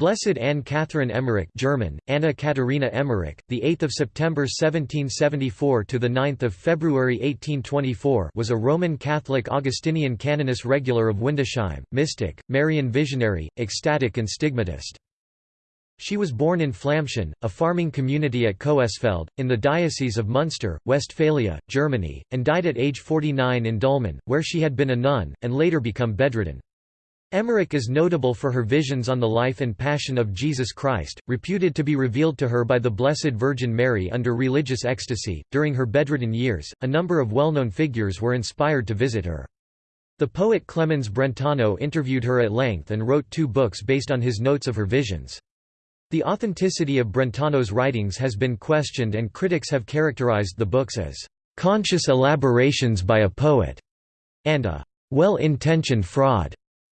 Blessed Anne Catherine Emmerich German, Anna Katharina Emmerich, the 8th of September 1774 to the 9th of February 1824 was a Roman Catholic Augustinian canoness regular of Windesheim, mystic, Marian visionary, ecstatic and stigmatist. She was born in Flamschen, a farming community at Coesfeld, in the Diocese of Munster, Westphalia, Germany, and died at age 49 in Dülmen, where she had been a nun, and later become bedridden. Emmerich is notable for her visions on the life and passion of Jesus Christ, reputed to be revealed to her by the Blessed Virgin Mary under religious ecstasy. During her bedridden years, a number of well known figures were inspired to visit her. The poet Clemens Brentano interviewed her at length and wrote two books based on his notes of her visions. The authenticity of Brentano's writings has been questioned, and critics have characterized the books as conscious elaborations by a poet and a well intentioned fraud.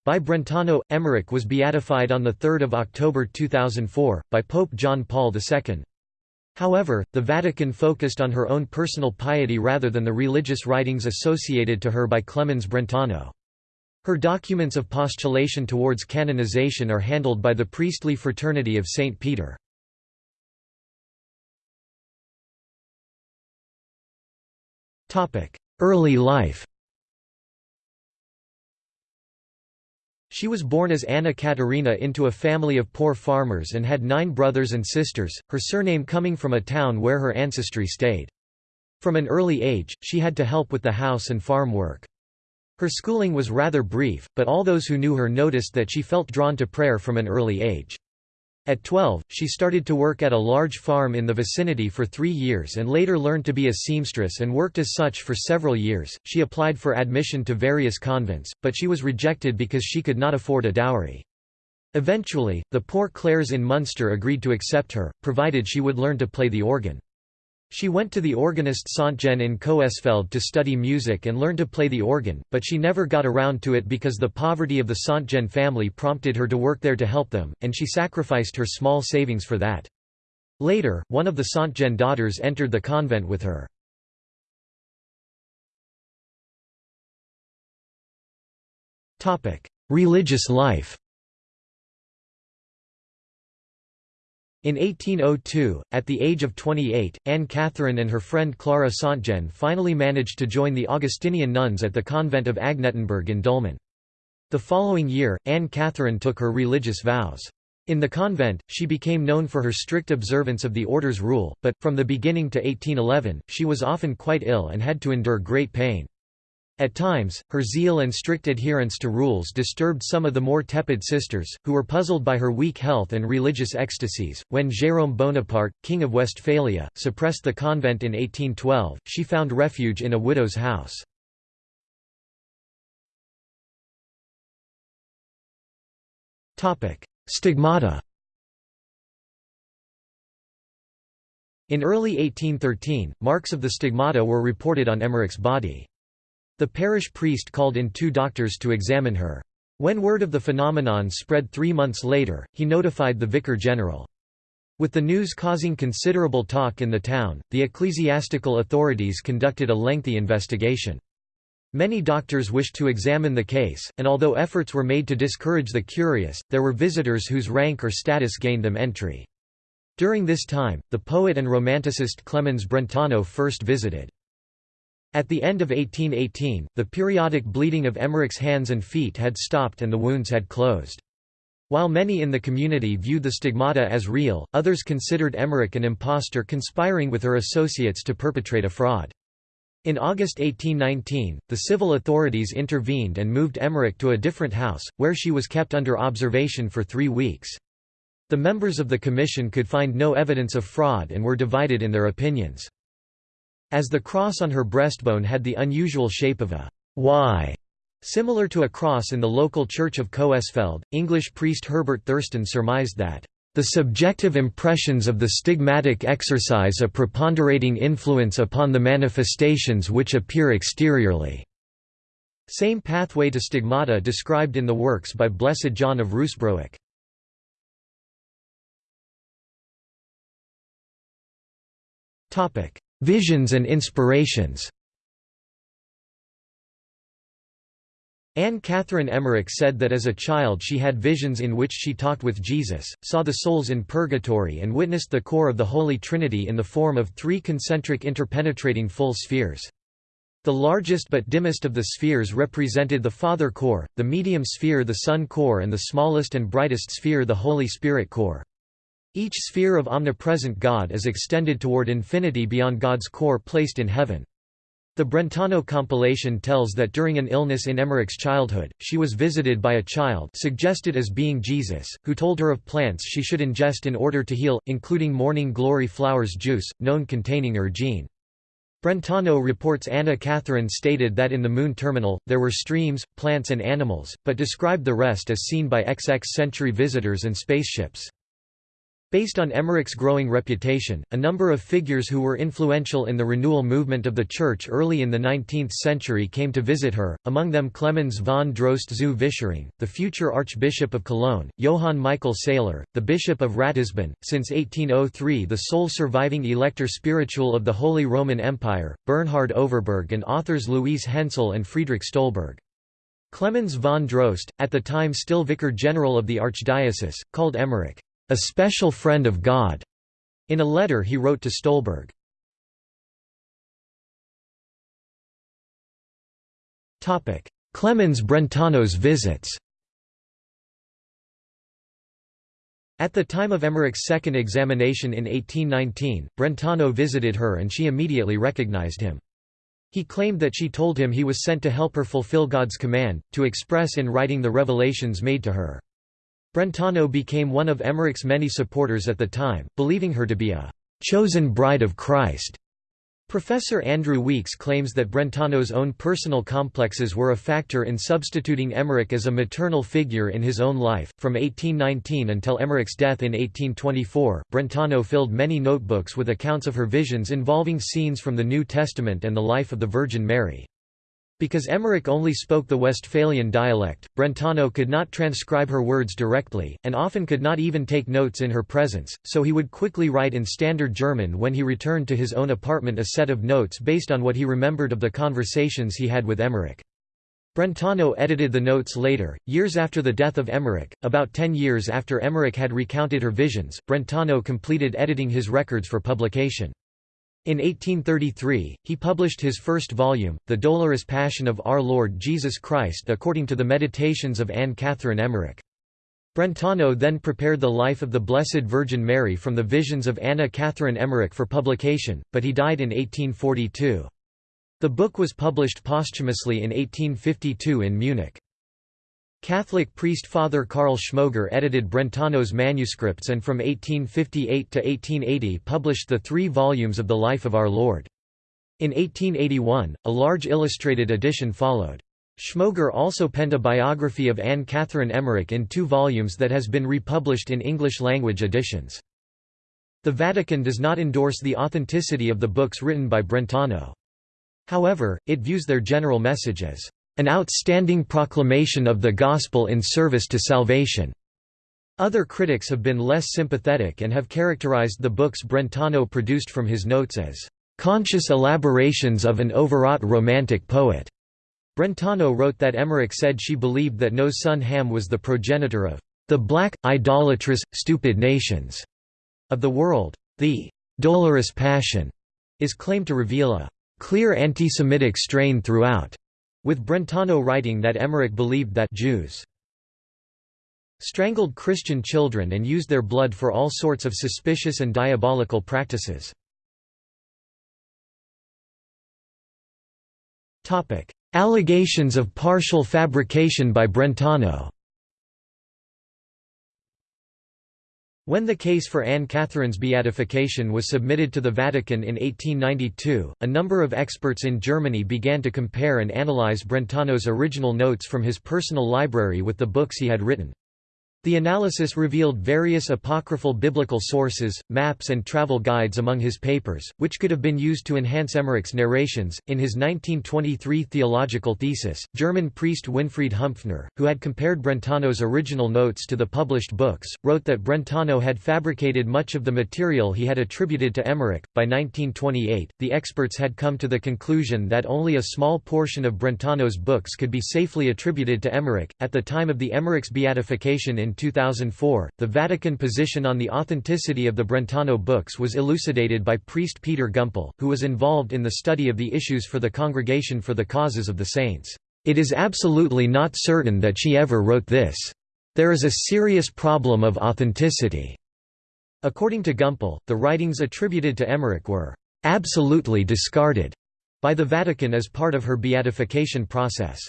By Brentano, Emmerich was beatified on 3 October 2004, by Pope John Paul II. However, the Vatican focused on her own personal piety rather than the religious writings associated to her by Clemens Brentano. Her documents of postulation towards canonization are handled by the priestly fraternity of St. Peter. Early life She was born as Anna Katharina into a family of poor farmers and had nine brothers and sisters, her surname coming from a town where her ancestry stayed. From an early age, she had to help with the house and farm work. Her schooling was rather brief, but all those who knew her noticed that she felt drawn to prayer from an early age. At 12, she started to work at a large farm in the vicinity for three years and later learned to be a seamstress and worked as such for several years. She applied for admission to various convents, but she was rejected because she could not afford a dowry. Eventually, the poor Clares in Munster agreed to accept her, provided she would learn to play the organ. She went to the organist Sontgen in Coesfeld to study music and learn to play the organ, but she never got around to it because the poverty of the Sontgen family prompted her to work there to help them, and she sacrificed her small savings for that. Later, one of the Sontgen daughters entered the convent with her. Religious life In 1802, at the age of 28, Anne Catherine and her friend Clara Sontgen finally managed to join the Augustinian nuns at the convent of Agnettenberg in Dülmen. The following year, Anne Catherine took her religious vows. In the convent, she became known for her strict observance of the order's rule, but, from the beginning to 1811, she was often quite ill and had to endure great pain. At times, her zeal and strict adherence to rules disturbed some of the more tepid sisters, who were puzzled by her weak health and religious ecstasies. When Jérôme Bonaparte, king of Westphalia, suppressed the convent in 1812, she found refuge in a widow's house. Stigmata In early 1813, marks of the stigmata were reported on Emmerich's body. The parish priest called in two doctors to examine her. When word of the phenomenon spread three months later, he notified the vicar general. With the news causing considerable talk in the town, the ecclesiastical authorities conducted a lengthy investigation. Many doctors wished to examine the case, and although efforts were made to discourage the curious, there were visitors whose rank or status gained them entry. During this time, the poet and romanticist Clemens Brentano first visited. At the end of 1818, the periodic bleeding of Emmerich's hands and feet had stopped and the wounds had closed. While many in the community viewed the stigmata as real, others considered Emmerich an impostor conspiring with her associates to perpetrate a fraud. In August 1819, the civil authorities intervened and moved Emmerich to a different house, where she was kept under observation for three weeks. The members of the commission could find no evidence of fraud and were divided in their opinions. As the cross on her breastbone had the unusual shape of a Y, similar to a cross in the local church of Coesfeld, English priest Herbert Thurston surmised that the subjective impressions of the stigmatic exercise a preponderating influence upon the manifestations which appear exteriorly." Same pathway to stigmata described in the works by Blessed John of Ruusbroec. Visions and inspirations Anne Catherine Emmerich said that as a child she had visions in which she talked with Jesus, saw the souls in purgatory and witnessed the core of the Holy Trinity in the form of three concentric interpenetrating full spheres. The largest but dimmest of the spheres represented the Father core, the medium sphere the Son core and the smallest and brightest sphere the Holy Spirit core. Each sphere of omnipresent God is extended toward infinity beyond God's core placed in heaven. The Brentano compilation tells that during an illness in Emmerich's childhood, she was visited by a child suggested as being Jesus, who told her of plants she should ingest in order to heal, including morning glory flowers juice, known containing ergine. Brentano reports Anna Catherine stated that in the Moon terminal, there were streams, plants and animals, but described the rest as seen by XX century visitors and spaceships. Based on Emmerich's growing reputation, a number of figures who were influential in the renewal movement of the Church early in the 19th century came to visit her, among them Clemens von Drost zu Vischering, the future Archbishop of Cologne, Johann Michael Sailer, the Bishop of Ratisbon, since 1803 the sole surviving elector spiritual of the Holy Roman Empire, Bernhard Overberg and authors Louise Hensel and Friedrich Stolberg. Clemens von Drost, at the time still Vicar General of the Archdiocese, called Emmerich a special friend of God, in a letter he wrote to Stolberg. Clemens Brentano's visits At the time of Emmerich's second examination in 1819, Brentano visited her and she immediately recognized him. He claimed that she told him he was sent to help her fulfill God's command, to express in writing the revelations made to her. Brentano became one of Emmerich's many supporters at the time, believing her to be a «chosen bride of Christ». Professor Andrew Weeks claims that Brentano's own personal complexes were a factor in substituting Emmerich as a maternal figure in his own life. From 1819 until Emmerich's death in 1824, Brentano filled many notebooks with accounts of her visions involving scenes from the New Testament and the life of the Virgin Mary. Because Emmerich only spoke the Westphalian dialect, Brentano could not transcribe her words directly, and often could not even take notes in her presence, so he would quickly write in Standard German when he returned to his own apartment a set of notes based on what he remembered of the conversations he had with Emmerich. Brentano edited the notes later, years after the death of Emmerich. About ten years after Emmerich had recounted her visions, Brentano completed editing his records for publication. In 1833, he published his first volume, The Dolorous Passion of Our Lord Jesus Christ according to the Meditations of Anne Catherine Emmerich. Brentano then prepared the life of the Blessed Virgin Mary from the visions of Anna Catherine Emmerich for publication, but he died in 1842. The book was published posthumously in 1852 in Munich. Catholic priest Father Karl Schmoger edited Brentano's manuscripts and from 1858 to 1880 published the three volumes of the Life of Our Lord. In 1881, a large illustrated edition followed. Schmoger also penned a biography of Anne Catherine Emmerich in two volumes that has been republished in English-language editions. The Vatican does not endorse the authenticity of the books written by Brentano. However, it views their general message as an outstanding proclamation of the Gospel in service to salvation. Other critics have been less sympathetic and have characterized the books Brentano produced from his notes as conscious elaborations of an overwrought romantic poet. Brentano wrote that Emmerich said she believed that Noah's son Ham was the progenitor of the black, idolatrous, stupid nations of the world. The dolorous passion is claimed to reveal a clear anti-Semitic strain throughout. With Brentano writing that Emmerich believed that Jews strangled Christian children and used their blood for all sorts of suspicious and diabolical practices. Allegations of partial fabrication by Brentano When the case for Anne Catherine's beatification was submitted to the Vatican in 1892, a number of experts in Germany began to compare and analyze Brentano's original notes from his personal library with the books he had written. The analysis revealed various apocryphal biblical sources, maps, and travel guides among his papers, which could have been used to enhance Emmerich's narrations. In his 1923 theological thesis, German priest Winfried Humpfner, who had compared Brentano's original notes to the published books, wrote that Brentano had fabricated much of the material he had attributed to Emmerich. By 1928, the experts had come to the conclusion that only a small portion of Brentano's books could be safely attributed to Emmerich. At the time of the Emmerich's beatification in in 2004, the Vatican position on the authenticity of the Brentano books was elucidated by priest Peter Gumpel, who was involved in the study of the issues for the Congregation for the Causes of the Saints. It is absolutely not certain that she ever wrote this. There is a serious problem of authenticity. According to Gumpel, the writings attributed to Emmerich were absolutely discarded by the Vatican as part of her beatification process.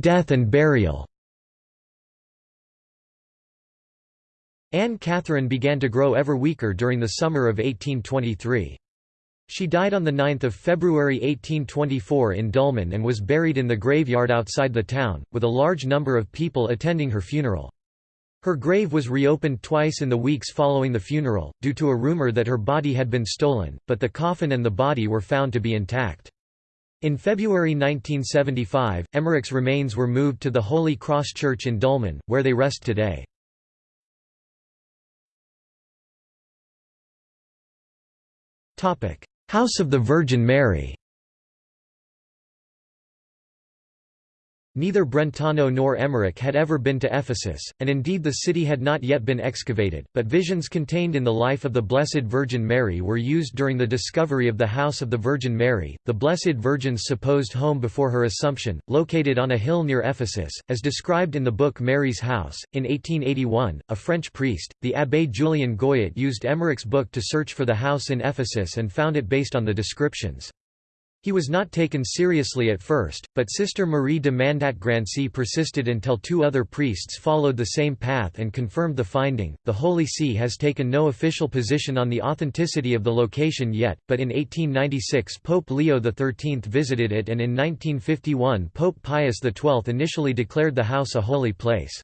Death and burial Anne Catherine began to grow ever weaker during the summer of 1823. She died on 9 February 1824 in Dulmen and was buried in the graveyard outside the town, with a large number of people attending her funeral. Her grave was reopened twice in the weeks following the funeral, due to a rumor that her body had been stolen, but the coffin and the body were found to be intact. In February 1975, Emmerich's remains were moved to the Holy Cross Church in Dulmen, where they rest today. House of the Virgin Mary Neither Brentano nor Emmerich had ever been to Ephesus, and indeed the city had not yet been excavated, but visions contained in the life of the Blessed Virgin Mary were used during the discovery of the House of the Virgin Mary, the Blessed Virgin's supposed home before her Assumption, located on a hill near Ephesus, as described in the book Mary's House. In 1881, a French priest, the Abbé Julien Gouyet used Emmerich's book to search for the house in Ephesus and found it based on the descriptions. He was not taken seriously at first, but Sister Marie de Mandat-Grancy persisted until two other priests followed the same path and confirmed the finding. The Holy See has taken no official position on the authenticity of the location yet, but in 1896 Pope Leo XIII visited it and in 1951 Pope Pius XII initially declared the house a holy place.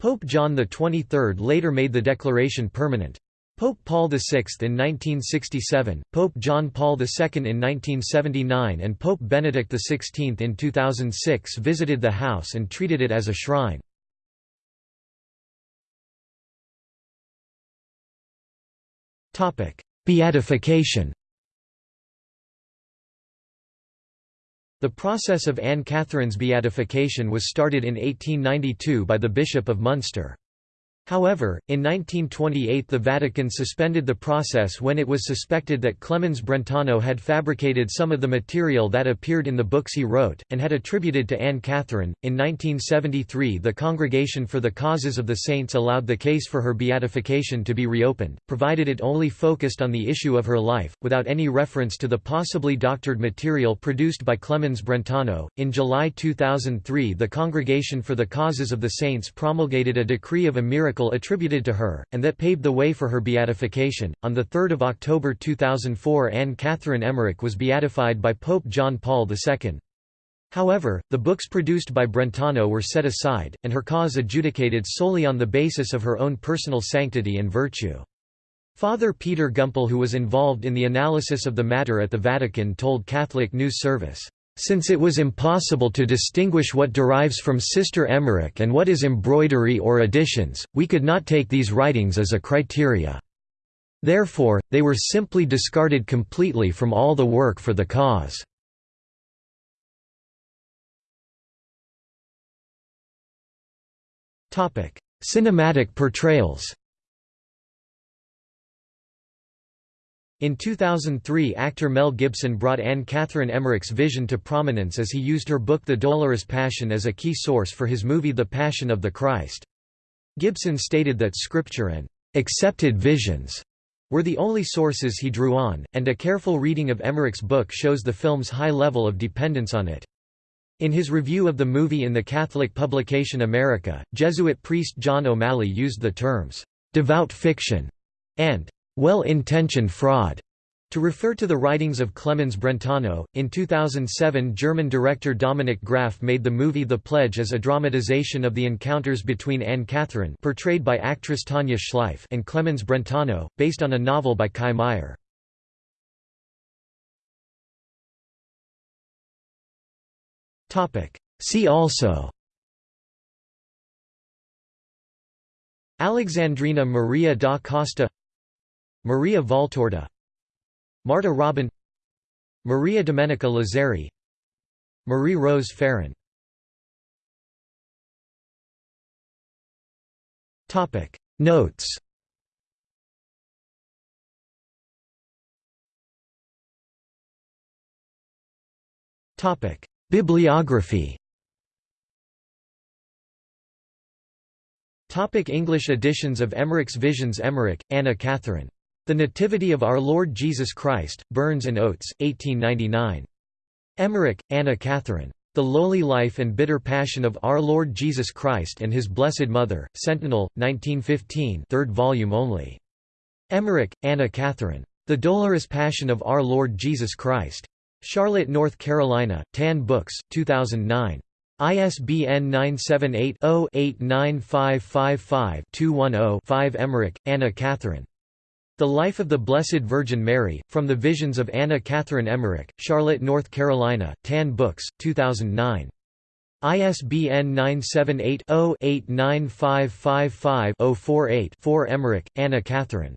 Pope John XXIII later made the declaration permanent. Pope Paul VI in 1967, Pope John Paul II in 1979 and Pope Benedict XVI in 2006 visited the house and treated it as a shrine. Beatification The process of Anne Catherine's beatification was started in 1892 by the Bishop of Munster. However, in 1928 the Vatican suspended the process when it was suspected that Clemens Brentano had fabricated some of the material that appeared in the books he wrote, and had attributed to Anne Catherine. In 1973 the Congregation for the Causes of the Saints allowed the case for her beatification to be reopened, provided it only focused on the issue of her life, without any reference to the possibly doctored material produced by Clemens Brentano. In July 2003 the Congregation for the Causes of the Saints promulgated a decree of a miracle miracle attributed to her, and that paved the way for her beatification. On 3 October 2004 Anne Catherine Emmerich was beatified by Pope John Paul II. However, the books produced by Brentano were set aside, and her cause adjudicated solely on the basis of her own personal sanctity and virtue. Father Peter Gumpel who was involved in the analysis of the matter at the Vatican told Catholic News Service, since it was impossible to distinguish what derives from Sister Emmerich and what is embroidery or additions, we could not take these writings as a criteria. Therefore, they were simply discarded completely from all the work for the cause. Cinematic portrayals In 2003 actor Mel Gibson brought Anne Catherine Emmerich's vision to prominence as he used her book The Dolorous Passion as a key source for his movie The Passion of the Christ. Gibson stated that scripture and accepted visions were the only sources he drew on, and a careful reading of Emmerich's book shows the film's high level of dependence on it. In his review of the movie in the Catholic publication America, Jesuit priest John O'Malley used the terms, "'devout fiction' and well-intentioned fraud. To refer to the writings of Clemens Brentano, in 2007 German director Dominik Graf made the movie The Pledge as a dramatization of the encounters between Anne Catherine portrayed by actress Tanja Schleif and Clemens Brentano, based on a novel by Kai Meyer. See also. Alexandrina Maria da Costa Maria Valtorta Marta Robin Maria Domenica Lazzari Marie Rose Ferron Notes. Bibliography. Topic English editions of Emmerich's Visions Emmerich, Anna Catherine. The Nativity of Our Lord Jesus Christ, Burns and Oates, 1899. Emmerich, Anna Catherine. The Lowly Life and Bitter Passion of Our Lord Jesus Christ and His Blessed Mother, Sentinel, 1915 3rd volume only. Emmerich, Anna Catherine. The Dolorous Passion of Our Lord Jesus Christ. Charlotte, North Carolina, Tan Books, 2009. ISBN 978 0 89555 210 Emmerich, Anna Catherine. The Life of the Blessed Virgin Mary, From the Visions of Anna Catherine Emmerich, Charlotte, North Carolina, Tan Books, 2009. ISBN 978-0-89555-048-4 Emmerich, Anna Catherine.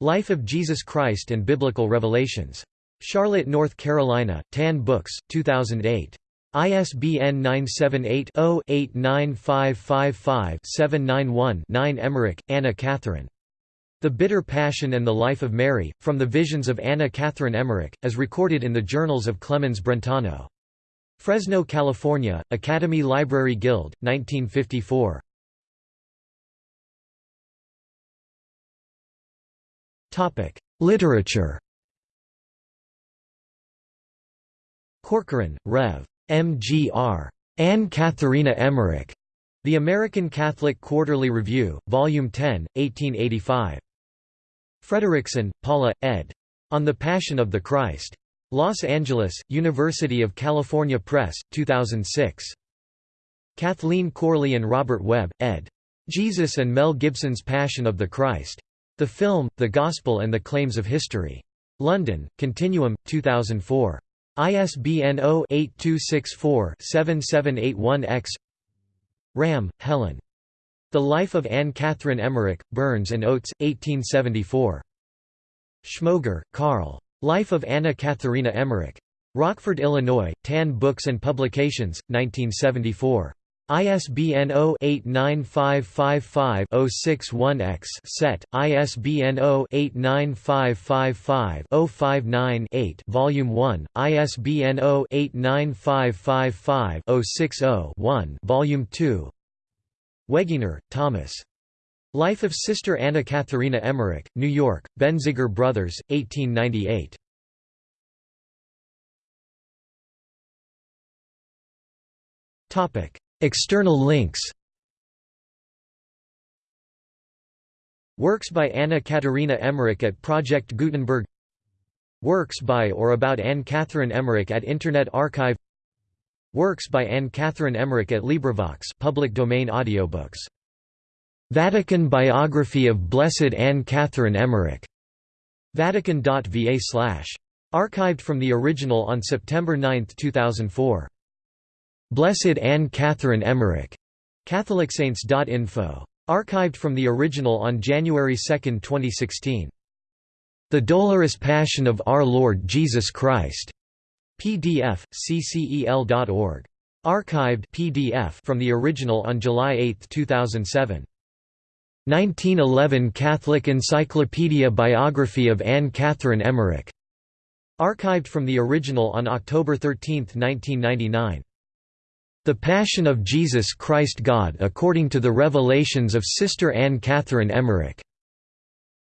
Life of Jesus Christ and Biblical Revelations. Charlotte, North Carolina, Tan Books, 2008. ISBN 978 0 89555 791 Emmerich, Anna Catherine. The Bitter Passion and the Life of Mary, From the Visions of Anna Catherine Emmerich, as recorded in the Journals of Clemens Brentano. Fresno, California, Academy Library Guild, 1954. Literature Corcoran, Rev. M.G.R. Anne Catharina Emmerich. The American Catholic Quarterly Review, Volume 10, 1885. Fredriksen, Paula, ed. On the Passion of the Christ. Los Angeles, University of California Press, 2006. Kathleen Corley and Robert Webb, ed. Jesus and Mel Gibson's Passion of the Christ. The Film, the Gospel and the Claims of History. London, Continuum, 2004. ISBN 0-8264-7781-X Ram, Helen. The Life of Anne Catherine Emmerich, Burns and Oates, 1874. Schmoger, Karl. Life of Anna Katharina Emmerich. Rockford, Illinois, Tan Books and Publications, 1974. ISBN 0-89555-061-X set, ISBN 0-89555-059-8 Volume 1, ISBN 0-89555-060-1 Volume 2 Wegener, Thomas. Life of Sister Anna Katharina Emmerich, New York, Benziger Brothers, 1898. External links Works by Anna Catharina Emmerich at Project Gutenberg Works by or about Anne Catherine Emmerich at Internet Archive Works by Anne Catherine Emmerich at LibriVox public domain audiobooks. Vatican Biography of Blessed Anne Catherine Emmerich. Vatican.va slash. Archived from the original on September 9, 2004. Blessed Anne Catherine Emmerich. CatholicSaints.info. Archived from the original on January 2, 2016. The Dolorous Passion of Our Lord Jesus Christ. PDF, ccel.org. Archived PDF from the original on July 8, 2007. 1911 Catholic Encyclopedia Biography of Anne Catherine Emmerich. Archived from the original on October 13, 1999. The Passion of Jesus Christ God according to the Revelations of Sister Anne Catherine Emmerich.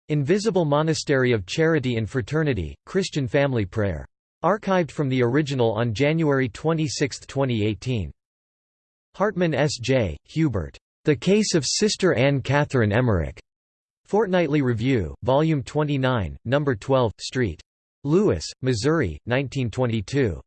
Invisible Monastery of Charity and Fraternity, Christian Family Prayer. Archived from the original on January 26, 2018. Hartman S. J., Hubert. The Case of Sister Anne Catherine Emmerich. Fortnightly Review, Volume 29, No. 12, St. Louis, Missouri, 1922.